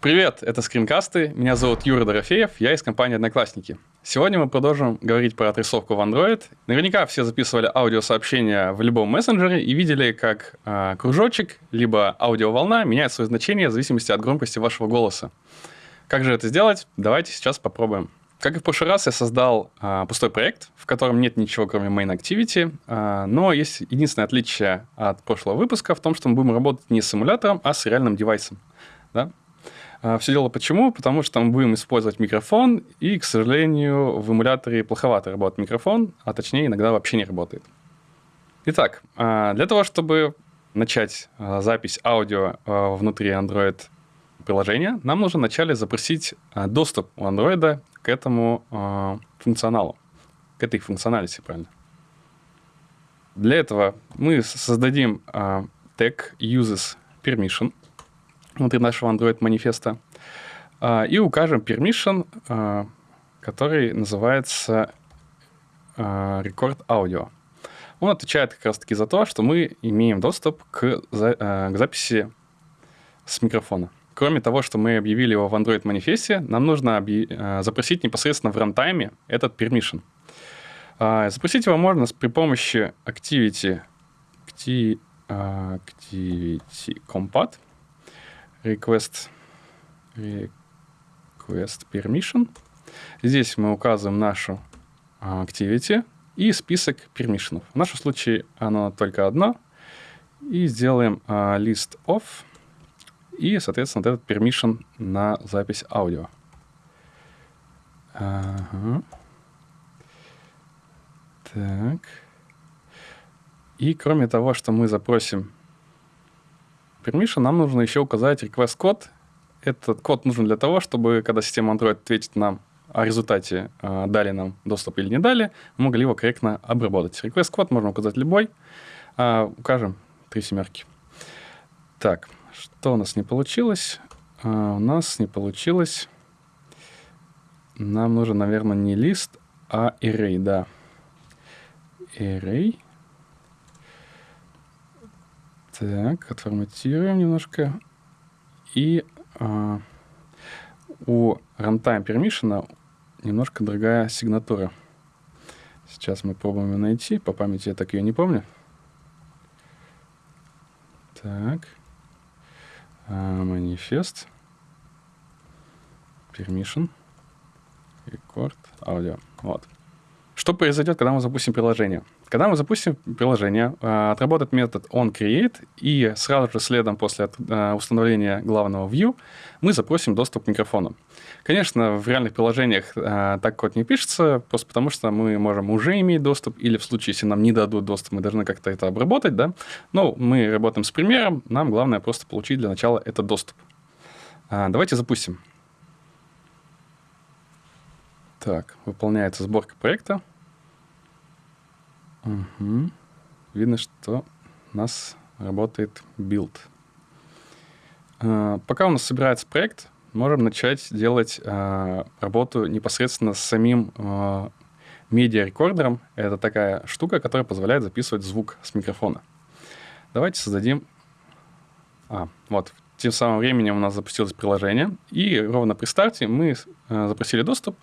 Привет, это скринкасты. Меня зовут Юра Дорофеев, я из компании «Одноклассники». Сегодня мы продолжим говорить про отрисовку в Android. Наверняка все записывали аудиосообщения в любом мессенджере и видели, как э, кружочек либо аудиоволна меняет свое значение в зависимости от громкости вашего голоса. Как же это сделать? Давайте сейчас попробуем. Как и в прошлый раз, я создал э, пустой проект, в котором нет ничего, кроме main activity, э, но есть единственное отличие от прошлого выпуска в том, что мы будем работать не с симулятором, а с реальным девайсом. Да? А, Все дело почему? Потому что мы будем использовать микрофон, и, к сожалению, в эмуляторе плоховато работает микрофон, а точнее иногда вообще не работает. Итак, а, для того, чтобы начать а, запись аудио внутри Android приложения, нам нужно вначале запросить доступ у Android к этому функционалу, к этой функционалити, правильно. Для этого мы создадим тег uses permission, внутри нашего Android манифеста, а, и укажем permission, а, который называется а, record audio. Он отвечает как раз-таки за то, что мы имеем доступ к, к записи с микрофона. Кроме того, что мы объявили его в Android манифесте, нам нужно запросить непосредственно в рантайме этот permission. Запросить его можно при помощи activity, activity compat, request, request permission. Здесь мы указываем нашу activity и список пермишенов. В нашем случае оно только одно. И сделаем uh, list of и, соответственно, вот этот permission на запись аудио. Ага. Так. И кроме того, что мы запросим permission нам нужно еще указать request код. Этот код нужен для того, чтобы, когда система Android ответит нам о результате, э, дали нам доступ или не дали, мы могли его корректно обработать. Request код можно указать любой. Э, укажем три семерки. Так, что у нас не получилось? Э, у нас не получилось. Нам нужен, наверное, не лист, а array, да. Array. Так, отформатируем немножко. И а, у runtime permission немножко другая сигнатура. Сейчас мы пробуем ее найти. По памяти я так ее не помню. Так. А, манифест. Permission. Record. Аудио. Вот. Что произойдет, когда мы запустим приложение? Когда мы запустим приложение, а, отработает метод onCreate, и сразу же следом после а, установления главного view мы запросим доступ к микрофону. Конечно, в реальных приложениях а, так код не пишется, просто потому что мы можем уже иметь доступ, или в случае, если нам не дадут доступ, мы должны как-то это обработать, да. Но мы работаем с примером, нам главное просто получить для начала этот доступ. Давайте запустим. Так, выполняется сборка проекта. Угу. Видно, что у нас работает build. А, пока у нас собирается проект, можем начать делать а, работу непосредственно с самим а, медиарекордером. Это такая штука, которая позволяет записывать звук с микрофона. Давайте создадим... А, вот, тем самым временем у нас запустилось приложение, и ровно при старте мы запросили доступ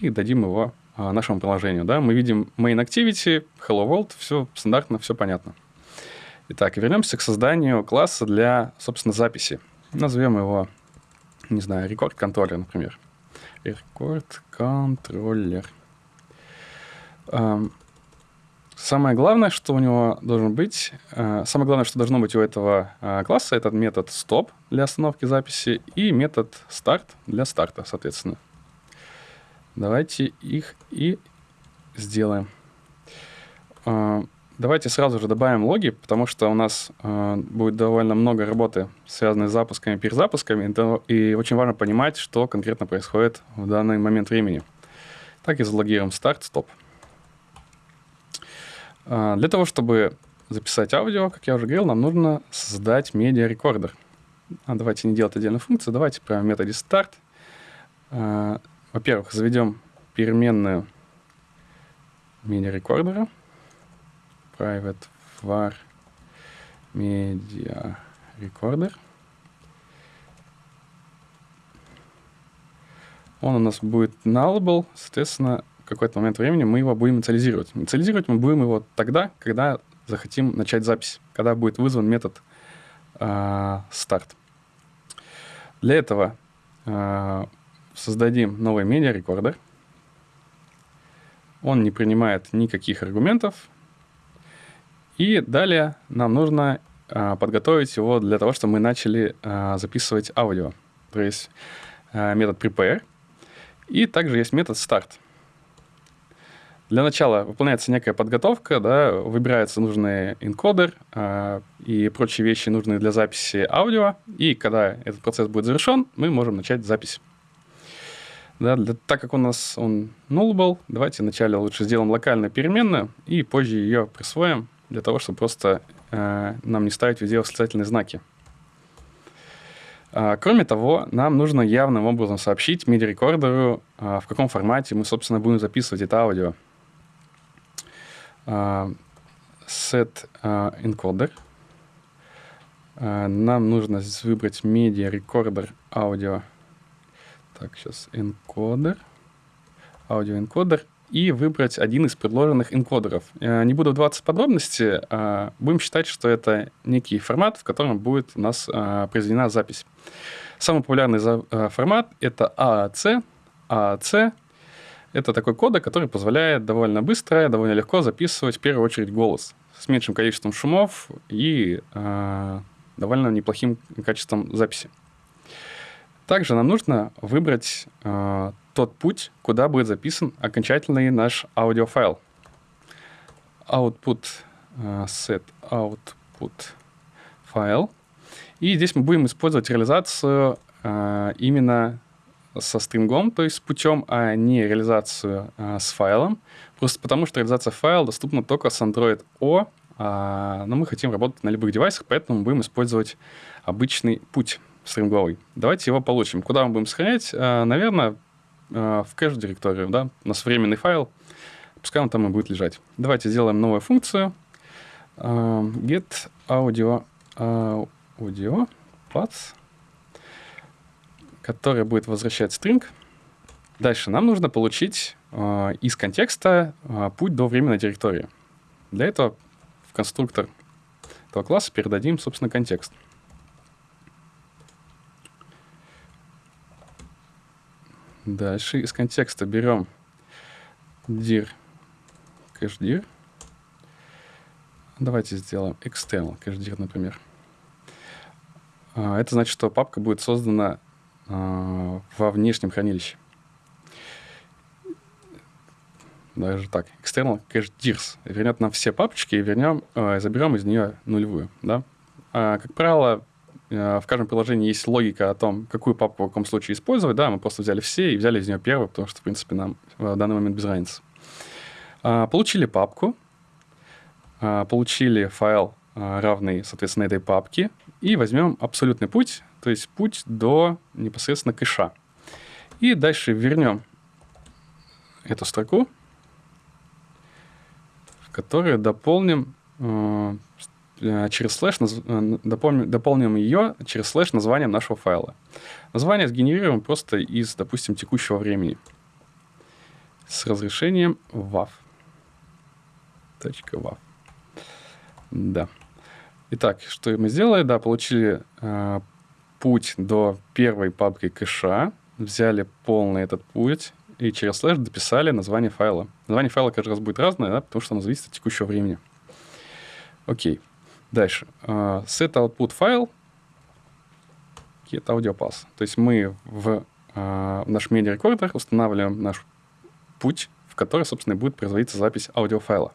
и дадим его а, нашему приложению. Да? Мы видим main activity, hello world, все стандартно, все понятно. Итак, вернемся к созданию класса для, собственно, записи. Назовем его, не знаю, record controller, например. Record controller. Самое главное, что у него должен быть, а, самое главное, что должно быть у этого а, класса, это метод stop для остановки записи и метод start для старта, соответственно. Давайте их и сделаем. А, давайте сразу же добавим логи, потому что у нас э, будет довольно много работы, связанной с запусками и перезапусками, и очень важно понимать, что конкретно происходит в данный момент времени. Так и залогируем старт, стоп. Э, для того, чтобы записать аудио, как я уже говорил, нам нужно создать медиарекордер. А давайте не делать отдельную функцию, давайте прямо в методе start во-первых, заведем переменную MIDI-рекордера. Private var media recorder. он у нас будет nullable, соответственно, в какой-то момент времени мы его будем инициализировать. Инициализировать мы будем его тогда, когда захотим начать запись, когда будет вызван метод э, start. Для этого э, создадим новый медиа-рекордер. Он не принимает никаких аргументов. И далее нам нужно э, подготовить его для того, чтобы мы начали э, записывать аудио. То есть э, метод prepare. И также есть метод start. Для начала выполняется некая подготовка, да, выбирается нужный энкодер э, и прочие вещи, нужные для записи аудио. И когда этот процесс будет завершен, мы можем начать запись. Да, для, так как у нас он nullable, давайте вначале лучше сделаем локальную переменную и позже ее присвоим для того, чтобы просто э, нам не ставить везде восклицательные знаки. А, кроме того, нам нужно явным образом сообщить MIDI-рекордеру, а, в каком формате мы, собственно, будем записывать это аудио. А, set encoder. Нам нужно выбрать media recorder audio. Так, сейчас энкодер и выбрать один из предложенных энкодеров. Э, не буду вдаваться в подробности, а будем считать, что это некий формат, в котором будет у нас а, произведена запись. Самый популярный э, формат — это AAC. AAC — это такой кодек, который позволяет довольно быстро, довольно легко записывать в первую очередь голос с меньшим количеством шумов и довольно неплохим качеством записи. Также нам нужно выбрать э, тот путь, куда будет записан окончательный наш аудиофайл. Output uh, set output файл. И здесь мы будем использовать реализацию uh, именно со стрингом, то есть с путем, а не реализацию uh, с файлом. Просто потому, что реализация файла доступна только с Android O, а, но мы хотим работать на любых девайсах, поэтому будем использовать обычный путь стринговый. Давайте его получим. Куда мы будем сохранять? Наверное, Э, в кэш-директорию, да, у нас временный файл, пускай он там и будет лежать. Давайте сделаем новую функцию э, get audio, audio path, которая будет возвращать string. Дальше нам нужно получить э, из контекста путь до временной директории. Для этого в конструктор этого класса передадим, собственно, контекст. Дальше из контекста берем dir cashdir. Давайте сделаем external cashdir, например. А, это значит, что папка будет создана а, во внешнем хранилище. Даже так. External dirs вернет нам все папочки и вернем, э, заберем из нее нулевую. Да? А, как правило, в каждом приложении есть логика о том, какую папку в каком случае использовать. Да, мы просто взяли все и взяли из нее первую, потому что, в принципе, нам в данный момент без разницы. А, получили папку, а, получили файл, а, равный, соответственно, этой папке, и возьмем абсолютный путь, то есть путь до непосредственно кэша. И дальше вернем эту строку, в которой дополним э, Э, через слэш э, дополним, дополним ее через слэш названием нашего файла. Название сгенерируем просто из, допустим, текущего времени с разрешением WAV. .wav. Да. Итак, что мы сделали? Да, получили э, путь до первой папки кэша, взяли полный этот путь и через слэш дописали название файла. Название файла каждый раз будет разное, да, потому что оно зависит от текущего времени. Окей. Дальше. Uh, set output файл get audio path. То есть мы в uh, наш медиа-рекордер устанавливаем наш путь, в который, собственно, будет производиться запись аудиофайла.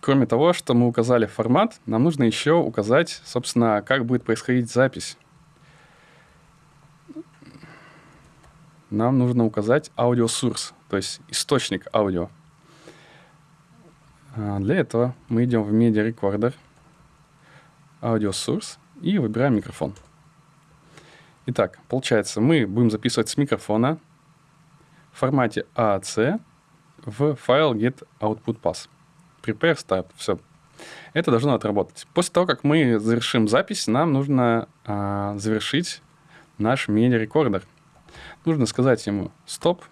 Кроме того, что мы указали формат, нам нужно еще указать, собственно, как будет происходить запись. Нам нужно указать аудиосурс, то есть источник аудио. Для этого мы идем в Media Recorder, Source и выбираем микрофон. Итак, получается, мы будем записывать с микрофона в формате AAC в файл get output pass. Prepare start. Все. Это должно отработать. После того, как мы завершим запись, нам нужно а, завершить наш MIDI-рекордер. Нужно сказать ему стоп,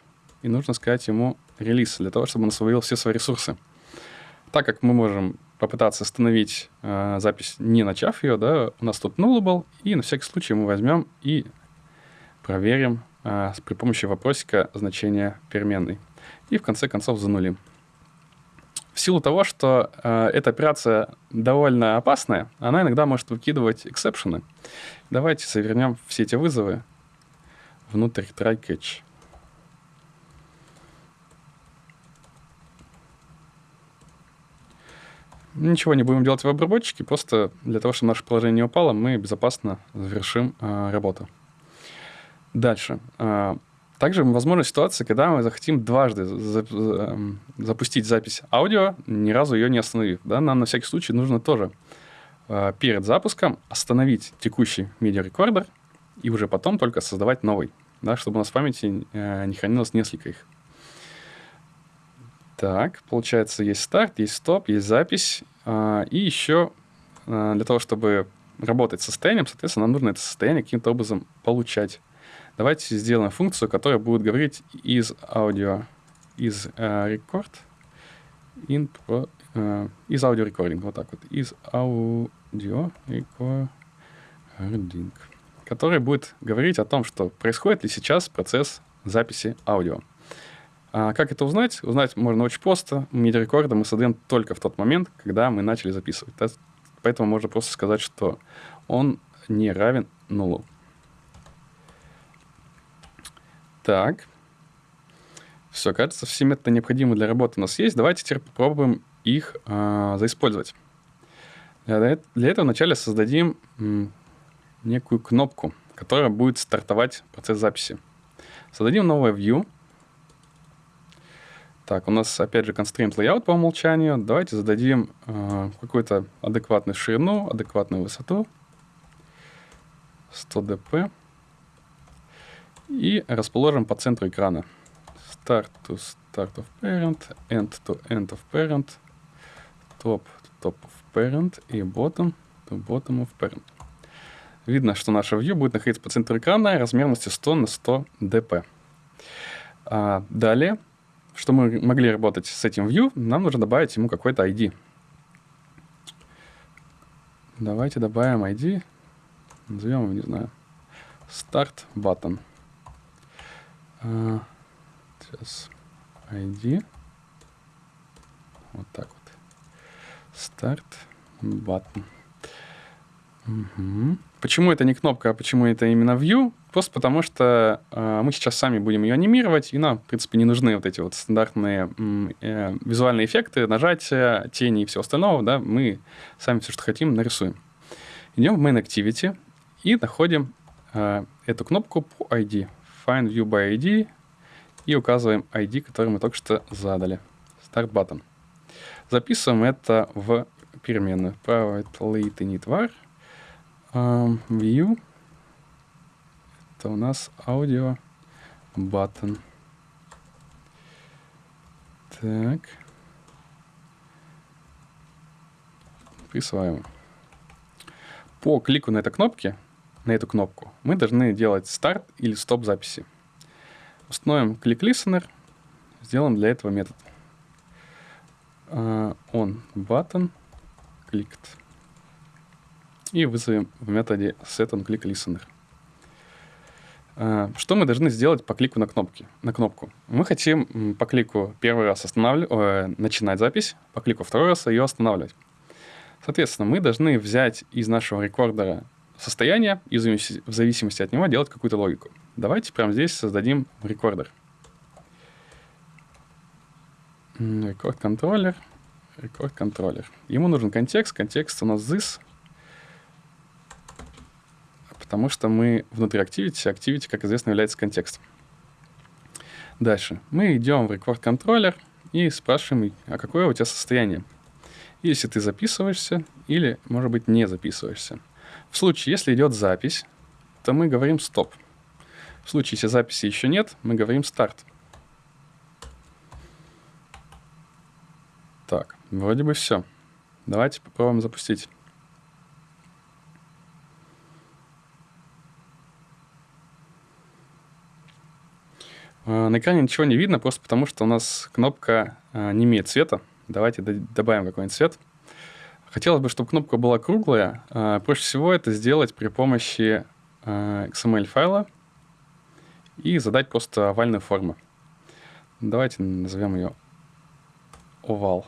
и нужно сказать ему релиз, для того, чтобы он освоил все свои ресурсы. Так как мы можем попытаться остановить э, запись, не начав ее, да, у нас тут nullable, и на всякий случай мы возьмем и проверим э, при помощи вопросика значение переменной. И в конце концов занулим. В силу того, что э, эта операция довольно опасная, она иногда может выкидывать эксепшены. Давайте завернем все эти вызовы внутрь try catch. Ничего не будем делать в обработчике, просто для того, чтобы наше положение не упало, мы безопасно завершим э, работу. Дальше. Э, также возможна ситуация, когда мы захотим дважды за, запустить запись аудио, ни разу ее не остановив. Да? Нам на всякий случай нужно тоже э, перед запуском остановить текущий медиарекордер и уже потом только создавать новый, да, чтобы у нас в памяти э, не хранилось несколько их. Так, получается, есть старт, есть стоп, есть запись. А, и еще а, для того, чтобы работать с состоянием, соответственно, нам нужно это состояние каким-то образом получать. Давайте сделаем функцию, которая будет говорить из аудио, из record, in pro, uh, из аудио recording, вот так вот, из аудио recording, который будет говорить о том, что происходит ли сейчас процесс записи аудио. А как это узнать? Узнать можно очень просто. MIDI-рекорды мы создаем только в тот момент, когда мы начали записывать. Поэтому можно просто сказать, что он не равен нулу. Так. Все, кажется, все методы необходимые для работы у нас есть. Давайте теперь попробуем их э, заиспользовать. Для, этого вначале создадим некую кнопку, которая будет стартовать процесс записи. Создадим новое view — так, у нас опять же constraint layout по умолчанию. Давайте зададим э, какую-то адекватную ширину, адекватную высоту. 100 dp. И расположим по центру экрана. Start to start of parent, end to end of parent, top to top of parent и bottom to bottom of parent. Видно, что наша view будет находиться по центру экрана размерностью 100 на 100 dp. А, далее что мы могли работать с этим view, нам нужно добавить ему какой-то ID. Давайте добавим ID. Назовем его, не знаю, Start Button. А, сейчас ID. Вот так вот. Start Button. Угу. Почему это не кнопка, а почему это именно View? Просто потому что э, мы сейчас сами будем ее анимировать, и нам, в принципе, не нужны вот эти вот стандартные э, визуальные эффекты, нажатия, тени и все остальное, да, мы сами все, что хотим, нарисуем. Идем в Main Activity и находим э, эту кнопку по ID, Find View by ID, и указываем ID, который мы только что задали, Start Button. Записываем это в переменную. Private late init var, um, view, это у нас аудио button. Так. Присваиваем. По клику на этой кнопке, на эту кнопку, мы должны делать старт или стоп записи. Установим клик listener, сделаем для этого метод. Uh, on button clicked. И вызовем в методе set on click listener. А, что мы должны сделать по клику на, кнопки, на кнопку? Мы хотим по клику первый раз останавливать, э, начинать запись, по клику второй раз ее останавливать. Соответственно, мы должны взять из нашего рекордера состояние и в зависимости от него делать какую-то логику. Давайте прямо здесь создадим рекордер. Рекорд контроллер, рекорд контроллер. Ему нужен контекст, контекст у нас this, потому что мы внутри Activity, Activity, как известно, является контекстом. Дальше. Мы идем в Controller и спрашиваем, а какое у тебя состояние? Если ты записываешься или, может быть, не записываешься. В случае, если идет запись, то мы говорим стоп. В случае, если записи еще нет, мы говорим старт. Так, вроде бы все. Давайте попробуем запустить. На экране ничего не видно, просто потому что у нас кнопка а, не имеет цвета. Давайте добавим какой-нибудь цвет. Хотелось бы, чтобы кнопка была круглая. А, проще всего это сделать при помощи XML файла и задать просто овальную форму. Давайте назовем ее овал.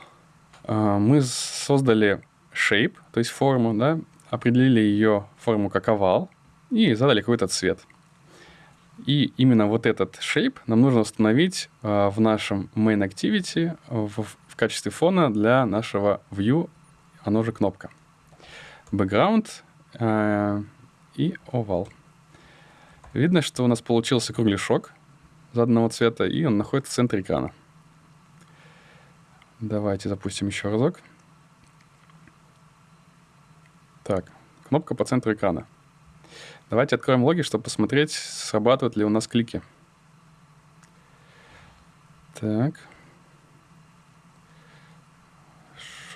Мы создали shape, то есть форму, да, определили ее форму как овал и задали какой-то цвет. И именно вот этот shape нам нужно установить э, в нашем main activity в, в качестве фона для нашего view, оно же кнопка. Background э, и овал. Видно, что у нас получился кругляшок заданного цвета, и он находится в центре экрана. Давайте запустим еще разок. Так, кнопка по центру экрана. Давайте откроем логи, чтобы посмотреть, срабатывают ли у нас клики. Так.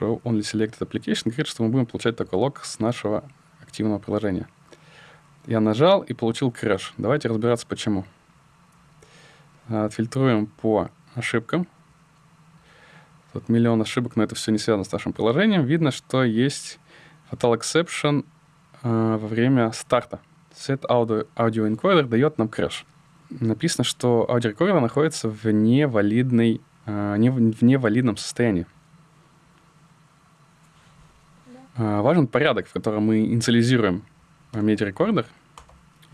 Show only selected application говорит, что мы будем получать только лог с нашего активного приложения. Я нажал и получил крэш. Давайте разбираться, почему. Отфильтруем по ошибкам. Тут миллион ошибок, но это все не связано с нашим приложением. Видно, что есть fatal exception э, во время старта set audio, audio encoder дает нам crash. Написано, что аудиорекордер находится в невалидной, э, не, в невалидном состоянии. Да. Э, важен порядок, в котором мы инициализируем медиарекордер,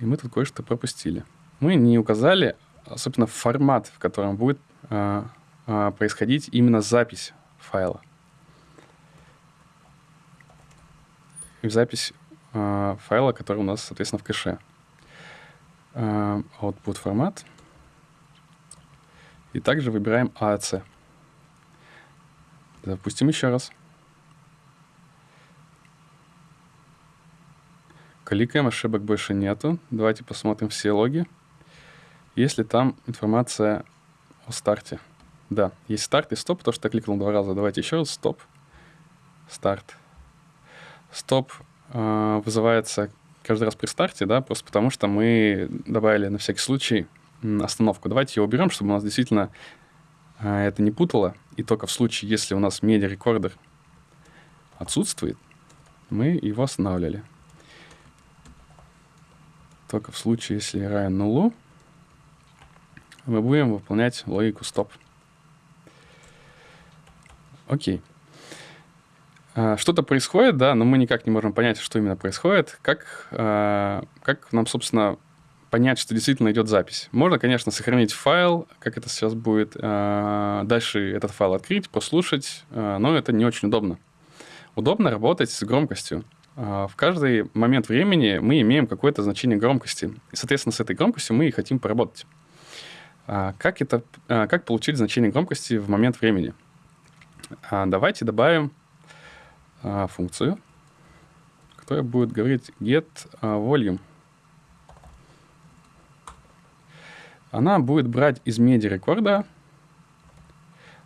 и мы тут кое-что пропустили. Мы не указали, собственно, формат, в котором будет э, э, происходить именно запись файла. И запись э, файла, который у нас, соответственно, в кэше. Э, output формат. И также выбираем AAC. Запустим еще раз. Кликаем, ошибок больше нету. Давайте посмотрим все логи. Есть ли там информация о старте? Да, есть старт и стоп, потому что я кликнул два раза. Давайте еще раз. Стоп. Старт. Стоп вызывается каждый раз при старте, да, просто потому что мы добавили на всякий случай остановку. Давайте ее уберем, чтобы у нас действительно э, это не путало. И только в случае, если у нас медиа-рекордер отсутствует, мы его останавливали. Только в случае, если равен нулу, мы будем выполнять логику стоп. Окей. А, что-то происходит, да, но мы никак не можем понять, что именно происходит. Как, а, как нам, собственно, понять, что действительно идет запись? Можно, конечно, сохранить файл, как это сейчас будет, а, дальше этот файл открыть, послушать, но это не очень удобно. Удобно работать с громкостью. В каждый момент времени мы имеем какое-то значение громкости. И, соответственно, с этой громкостью мы и хотим поработать. Как, это, как получить значение громкости в момент времени? Давайте добавим а, функцию, которая будет говорить get а, volume. Она будет брать из меди рекорда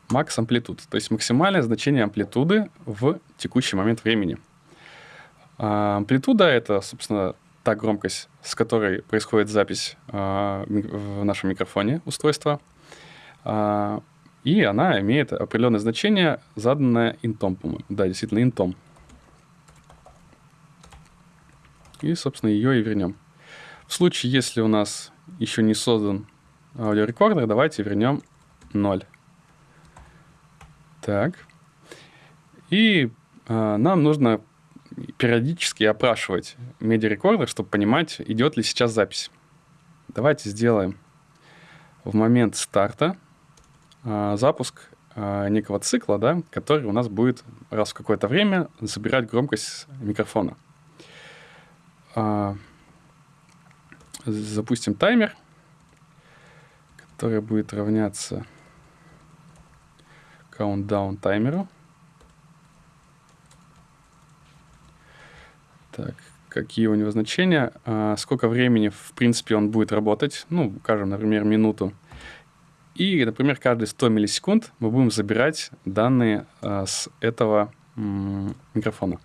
max амплитуд, то есть максимальное значение амплитуды в текущий момент времени. А, амплитуда — это, собственно, та громкость, с которой происходит запись а, в нашем микрофоне устройства. А, и она имеет определенное значение, заданное интом, по-моему. Да, действительно, интом. И, собственно, ее и вернем. В случае, если у нас еще не создан аудиорекордер, давайте вернем 0. Так. И э, нам нужно периодически опрашивать медиарекордер, чтобы понимать, идет ли сейчас запись. Давайте сделаем в момент старта запуск а, некого цикла, да, который у нас будет раз в какое-то время забирать громкость микрофона. А, запустим таймер, который будет равняться countdown таймеру. Так, какие у него значения, сколько времени, в принципе, он будет работать, ну, скажем, например, минуту. И, например, каждые 100 миллисекунд мы будем забирать данные э, с этого микрофона.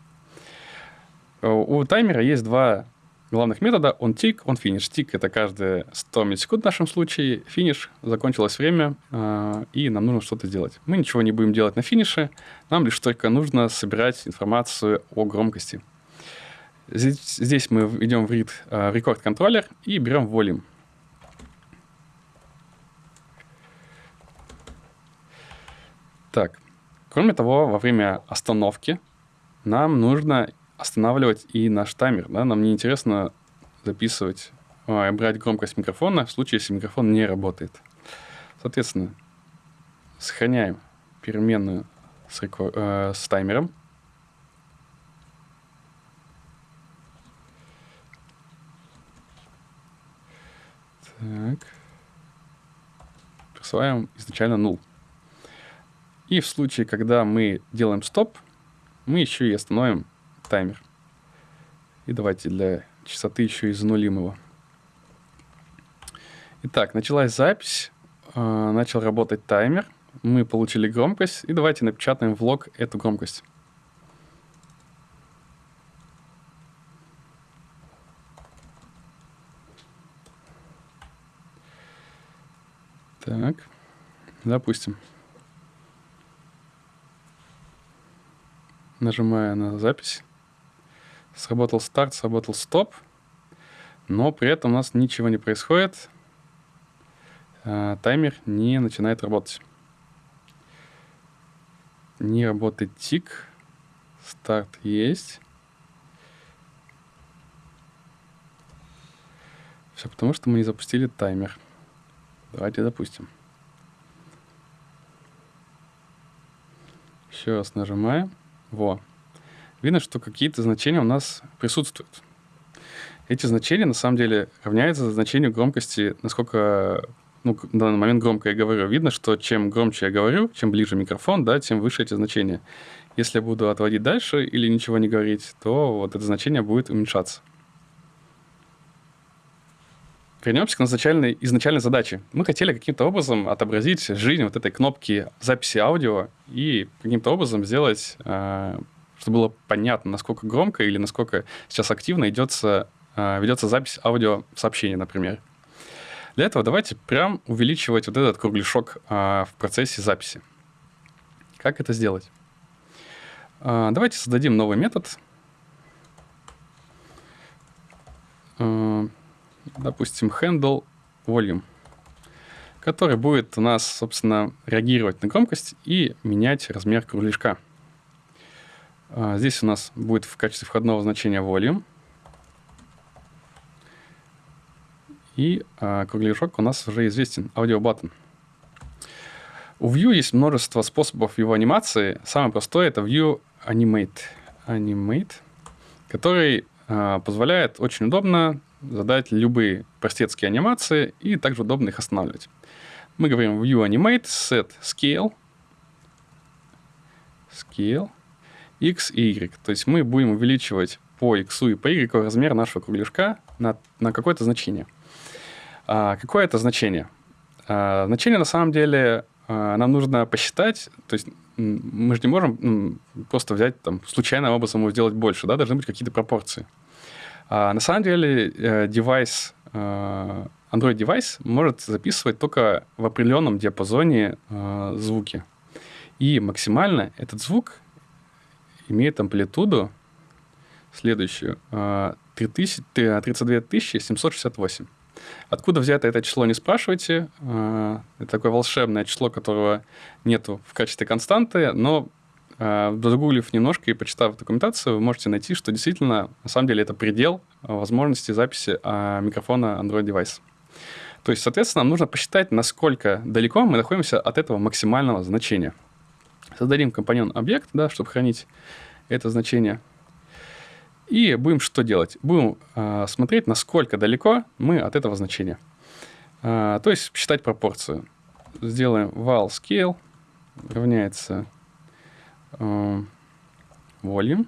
У таймера есть два главных метода он тик, он финиш. Тик — это каждые 100 миллисекунд в нашем случае. Финиш — закончилось время, э, и нам нужно что-то сделать. Мы ничего не будем делать на финише, нам лишь только нужно собирать информацию о громкости. Здесь, мы идем в read record контроллер и берем volume. Так, кроме того, во время остановки нам нужно останавливать и наш таймер. Да? Нам не интересно записывать, а, брать громкость микрофона в случае, если микрофон не работает. Соответственно, сохраняем переменную с, рекор- э, с таймером. Так. Присваиваем изначально null. И в случае, когда мы делаем стоп, мы еще и остановим таймер. И давайте для частоты еще и занулим его. Итак, началась запись, э, начал работать таймер, мы получили громкость, и давайте напечатаем в лог эту громкость. Так, допустим. Нажимая на запись. Сработал старт, сработал стоп. Но при этом у нас ничего не происходит. А, таймер не начинает работать. Не работает тик. Старт есть. Все потому, что мы не запустили таймер. Давайте запустим. Еще раз нажимаем. Во. Видно, что какие-то значения у нас присутствуют. Эти значения на самом деле равняются значению громкости, насколько ну, в данный момент громко я говорю. Видно, что чем громче я говорю, чем ближе микрофон, да, тем выше эти значения. Если я буду отводить дальше или ничего не говорить, то вот это значение будет уменьшаться. Вернемся к изначальной, изначальной задаче. Мы хотели каким-то образом отобразить жизнь вот этой кнопки записи аудио и каким-то образом сделать, э, чтобы было понятно, насколько громко или насколько сейчас активно идется, э, ведется запись аудиосообщения, например. Для этого давайте прям увеличивать вот этот кругляшок э, в процессе записи. Как это сделать? Давайте создадим новый метод допустим, handle volume, который будет у нас, собственно, реагировать на громкость и менять размер кругляшка. А, здесь у нас будет в качестве входного значения volume. И а, кругляшок у нас уже известен, audio button. У View есть множество способов его анимации. Самый простой это View Animate, Animate который а, позволяет очень удобно задать любые простецкие анимации и также удобно их останавливать. Мы говорим View Animate, Set Scale, Scale, X и Y. То есть мы будем увеличивать по X и по Y размер нашего кругляшка на, на какое-то значение. А, какое это значение? А, значение на самом деле а, нам нужно посчитать, то есть мы же не можем просто взять там случайным образом его сделать больше, да, должны быть какие-то пропорции. А, на самом деле, э, девайс, э, Android девайс может записывать только в определенном диапазоне э, звуки. И максимально этот звук имеет амплитуду следующую 3000, 32 768. Откуда взято это число, не спрашивайте. Это такое волшебное число, которого нету в качестве константы, но Э, Догуглив немножко и почитав документацию, вы можете найти, что действительно, на самом деле, это предел возможности записи а, микрофона Android девайса. То есть, соответственно, нам нужно посчитать, насколько далеко мы находимся от этого максимального значения. Создадим компонент объект, да, чтобы хранить это значение. И будем что делать? Будем э, смотреть, насколько далеко мы от этого значения. Э, то есть считать пропорцию. Сделаем val scale равняется э, volume,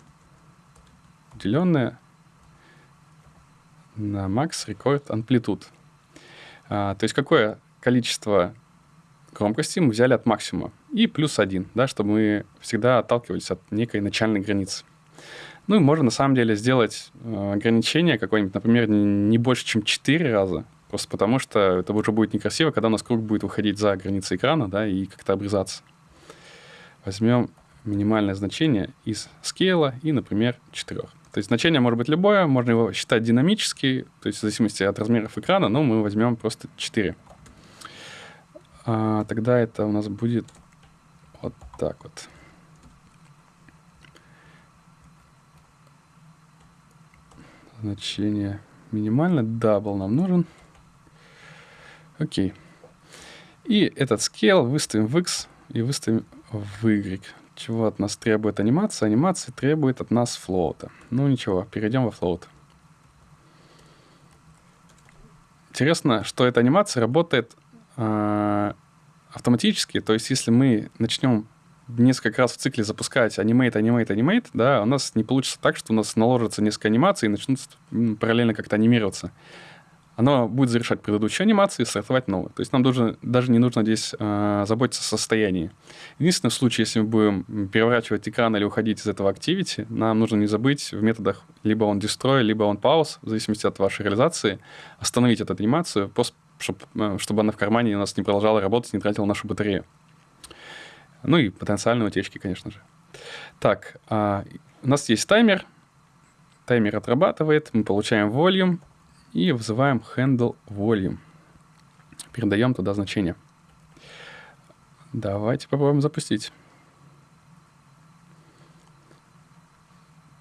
деленное на max record amplitude. А, то есть какое количество громкости мы взяли от максимума. И плюс один, да, чтобы мы всегда отталкивались от некой начальной границы. Ну и можно на самом деле сделать э, ограничение какое-нибудь, например, не больше, чем 4 раза, просто потому что это уже будет некрасиво, когда у нас круг будет выходить за границы экрана, да, и как-то обрезаться. Возьмем минимальное значение из скейла и, например, 4. То есть значение может быть любое, можно его считать динамически, то есть в зависимости от размеров экрана, но мы возьмем просто 4. А, тогда это у нас будет вот так вот. Значение минимально, double нам нужен. Окей. И этот scale выставим в x и выставим в y. Чего от нас требует анимация? Анимация требует от нас float а. Ну ничего, перейдем во float. Интересно, что эта анимация работает э, автоматически. То есть, если мы начнем несколько раз в цикле запускать animate, animate, animate, да, у нас не получится так, что у нас наложится несколько анимаций и начнут параллельно как-то анимироваться оно будет завершать предыдущие анимации и стартовать новую. То есть нам должен, даже не нужно здесь э, заботиться о состоянии. Единственный случай, если мы будем переворачивать экран или уходить из этого activity, нам нужно не забыть в методах либо он destroy, либо он pause, в зависимости от вашей реализации, остановить эту анимацию, чтобы, э, чтобы она в кармане у нас не продолжала работать, не тратила нашу батарею. Ну и потенциальные утечки, конечно же. Так, э, у нас есть таймер. Таймер отрабатывает, мы получаем volume, и вызываем handle volume. Передаем туда значение. Давайте попробуем запустить.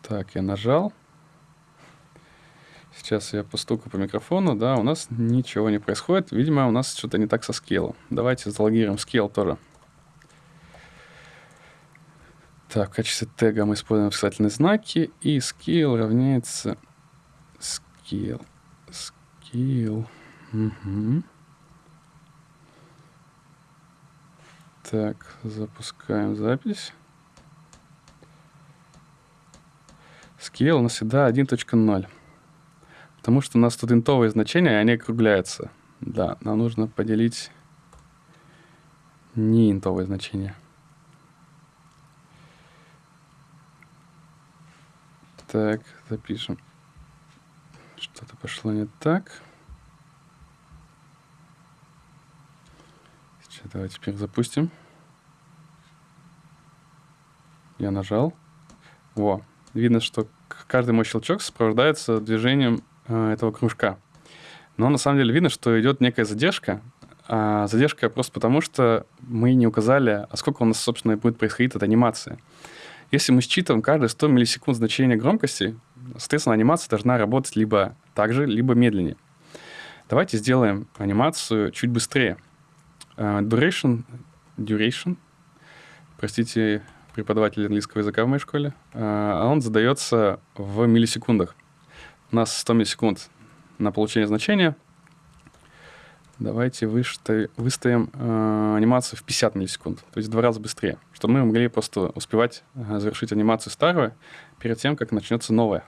Так, я нажал. Сейчас я постуку по микрофону. Да, у нас ничего не происходит. Видимо, у нас что-то не так со скейлом. Давайте залогируем скейл тоже. Так, в качестве тега мы используем восклицательные знаки. И scale равняется scale. Skill. Угу. Так, запускаем запись. Scale у нас всегда 1.0. Потому что у нас тут интовые значения, и они округляются. Да, нам нужно поделить не интовые значения. Так, запишем. Что-то пошло не так. Сейчас давайте теперь запустим. Я нажал. Во, видно, что каждый мой щелчок сопровождается движением э, этого кружка. Но на самом деле видно, что идет некая задержка. А задержка просто потому, что мы не указали, а сколько у нас, собственно, будет происходить от анимации. Если мы считываем каждые 100 миллисекунд значение громкости, соответственно, анимация должна работать либо так же, либо медленнее. Давайте сделаем анимацию чуть быстрее. Uh, duration, duration, простите, преподаватель английского языка в моей школе, uh, он задается в миллисекундах. У нас 100 миллисекунд на получение значения. Давайте выставим, э, анимацию в 50 миллисекунд, то есть в два раза быстрее, чтобы мы могли просто успевать э, завершить анимацию старого перед тем, как начнется новая.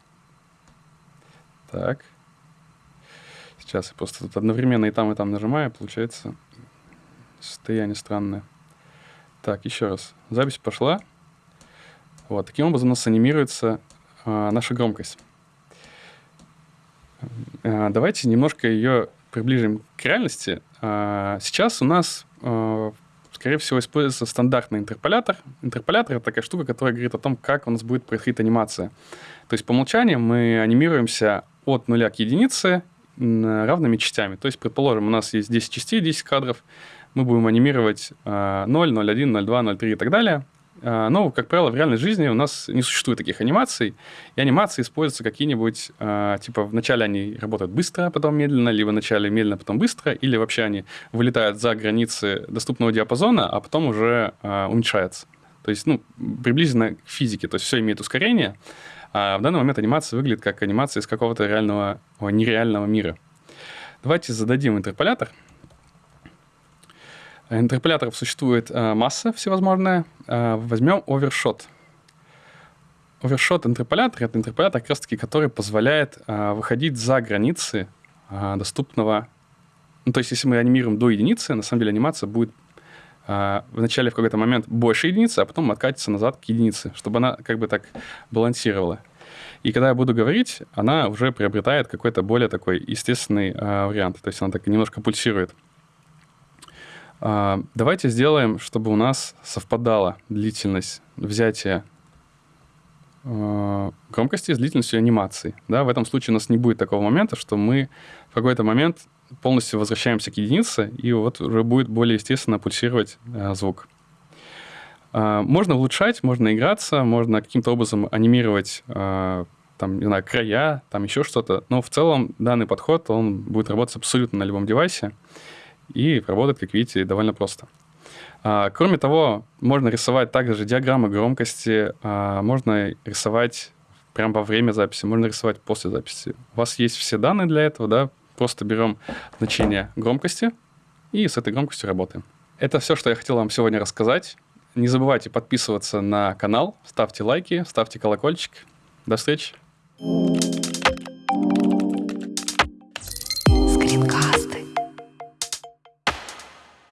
Так. Сейчас я просто тут одновременно и там, и там нажимаю, получается состояние странное. Так, еще раз. Запись пошла. Вот, таким образом у нас анимируется э, наша громкость. Э, давайте немножко ее приближим к реальности. Э, сейчас у нас, э, скорее всего, используется стандартный интерполятор. Интерполятор — это такая штука, которая говорит о том, как у нас будет происходить анимация. То есть по умолчанию мы анимируемся от нуля к единице равными частями. То есть, предположим, у нас есть 10 частей, 10 кадров, мы будем анимировать 0, 0, 1, 0, 2, 0, 3 и так далее. А, но, как правило, в реальной жизни у нас не существует таких анимаций, и анимации используются какие-нибудь, а, типа, вначале они работают быстро, а потом медленно, либо вначале медленно, потом быстро, или вообще они вылетают за границы доступного диапазона, а потом уже уменьшаются. То есть, ну, приблизительно к физике, то есть все имеет ускорение, а в данный момент анимация выглядит как анимация из какого-то реального, о, нереального мира. Давайте зададим интерполятор. Интерполяторов существует э, масса всевозможная. Э, возьмем овершот. Овершот интерполятор — это интерполятор, как раз-таки, который позволяет э, выходить за границы э, доступного... Ну, то есть, если мы анимируем до единицы, на самом деле анимация будет вначале в какой-то момент больше единицы, а потом откатится назад к единице, чтобы она как бы так балансировала. И когда я буду говорить, она уже приобретает какой-то более такой естественный э, вариант. То есть она так немножко пульсирует. Э, давайте сделаем, чтобы у нас совпадала длительность взятия громкости с длительностью анимации. Да? В этом случае у нас не будет такого момента, что мы в какой-то момент полностью возвращаемся к единице, и вот уже будет более естественно пульсировать э, звук. Э, можно улучшать, можно играться, можно каким-то образом анимировать э, там, не знаю, края, там еще что-то. Но в целом данный подход, он будет работать абсолютно на любом девайсе и работает, как видите, довольно просто. А, кроме того, можно рисовать также диаграммы громкости, а, можно рисовать прямо во время записи, можно рисовать после записи. У вас есть все данные для этого, да, Просто берем значение громкости и с этой громкостью работаем. Это все, что я хотел вам сегодня рассказать. Не забывайте подписываться на канал, ставьте лайки, ставьте колокольчик. До встречи!